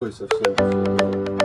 灰色系